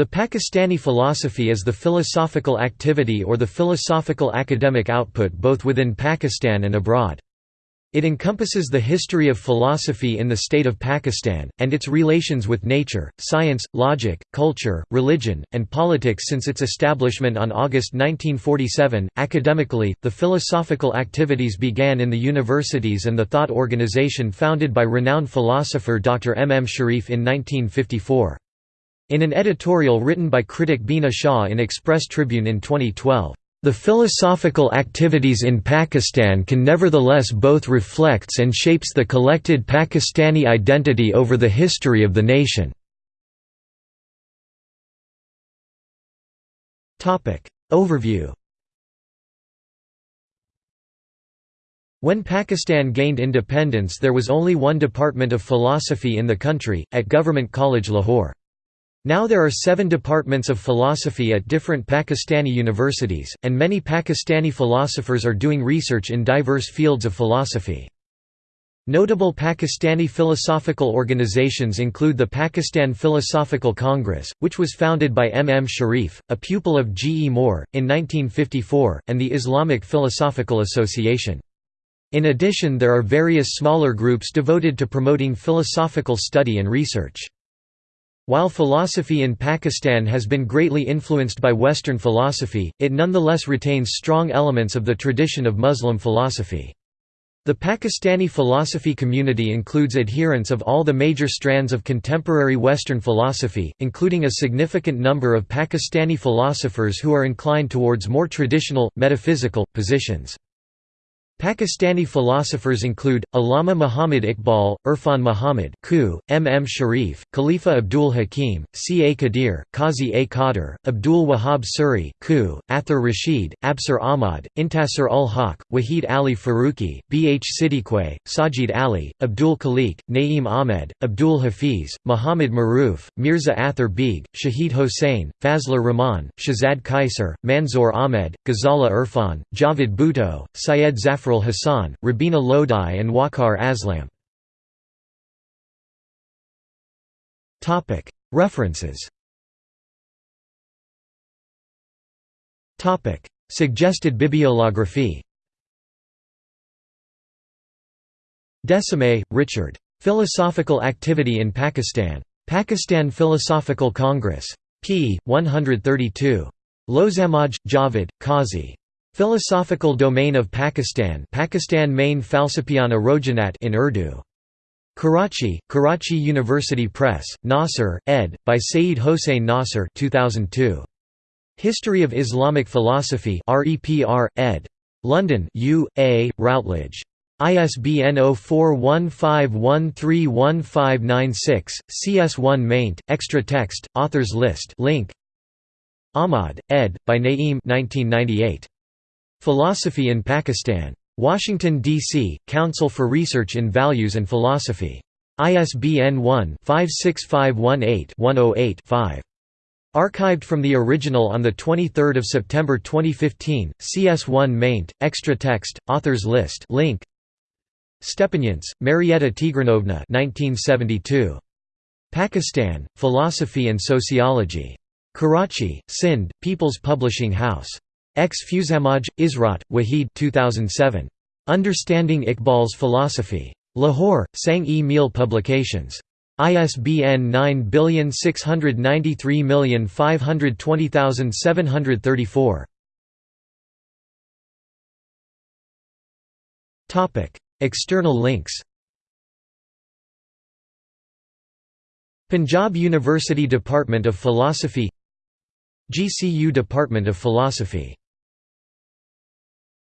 The Pakistani philosophy is the philosophical activity or the philosophical academic output both within Pakistan and abroad. It encompasses the history of philosophy in the state of Pakistan, and its relations with nature, science, logic, culture, religion, and politics since its establishment on August 1947. Academically, the philosophical activities began in the universities and the thought organization founded by renowned philosopher Dr. M. M. Sharif in 1954. In an editorial written by critic Beena Shah in Express Tribune in 2012, "...the philosophical activities in Pakistan can nevertheless both reflects and shapes the collected Pakistani identity over the history of the nation." Overview When Pakistan gained independence there was only one department of philosophy in the country, at Government College Lahore. Now there are seven departments of philosophy at different Pakistani universities, and many Pakistani philosophers are doing research in diverse fields of philosophy. Notable Pakistani philosophical organizations include the Pakistan Philosophical Congress, which was founded by M. M. Sharif, a pupil of G. E. Moore, in 1954, and the Islamic Philosophical Association. In addition there are various smaller groups devoted to promoting philosophical study and research. While philosophy in Pakistan has been greatly influenced by Western philosophy, it nonetheless retains strong elements of the tradition of Muslim philosophy. The Pakistani philosophy community includes adherents of all the major strands of contemporary Western philosophy, including a significant number of Pakistani philosophers who are inclined towards more traditional, metaphysical, positions. Pakistani philosophers include, Allama Muhammad Iqbal, Irfan Muhammad M. M. Sharif, Khalifa Abdul Hakim, C. A. Qadir, Qazi A. Qadir, Abdul Wahab Suri Athar Rashid, Absar Ahmad, Intasar ul Haq, Wahid Ali Faruqi, B. H. Siddique, Sajid Ali, Abdul Khaliq, Naeem Ahmed, Abdul Hafiz, Muhammad Maruf, Mirza Athar Baig, Shahid Hossain, Fazlur Rahman, Shazad Kaisar, Manzoor Ahmed, Ghazala Irfan, Javed Bhutto, Syed Zafar Hassan, Rabina Lodhi and Waqar Aslam. References Suggested bibliography De Smet, Richard. Philosophical Activity in Pakistan. Pakistan Philosophical Congress. p. 132. Lozamaj, Javed, Qazi. Philosophical Domain of Pakistan Pakistan Main Falsapiana Rojanat in Urdu. Karachi, Karachi University Press, Nasr, ed. by Seyyed Hossein Nasr 2002. History of Islamic Philosophy REPR, ed. London U. A., Routledge. ISBN 0415131596, CS1 maint, extra text, authors list link. Ahmad, ed. by Naeem 1998. Philosophy in Pakistan. Washington, D.C., Council for Research in Values and Philosophy. ISBN 1-56518-108-5. Archived from the original on 23 September 2015, CS1 maint, extra text, authors list link. Stepanyants, Marietta Tigranovna 1972. Pakistan, Philosophy and Sociology. Karachi, Sindh, People's Publishing House. Ex Fuzamaj, Israt, Wahid 2007. Understanding Iqbal's Philosophy. Lahore, Sang-e Meel Publications. ISBN 9783520,734. External links Punjab University Department of Philosophy GCU Department of Philosophy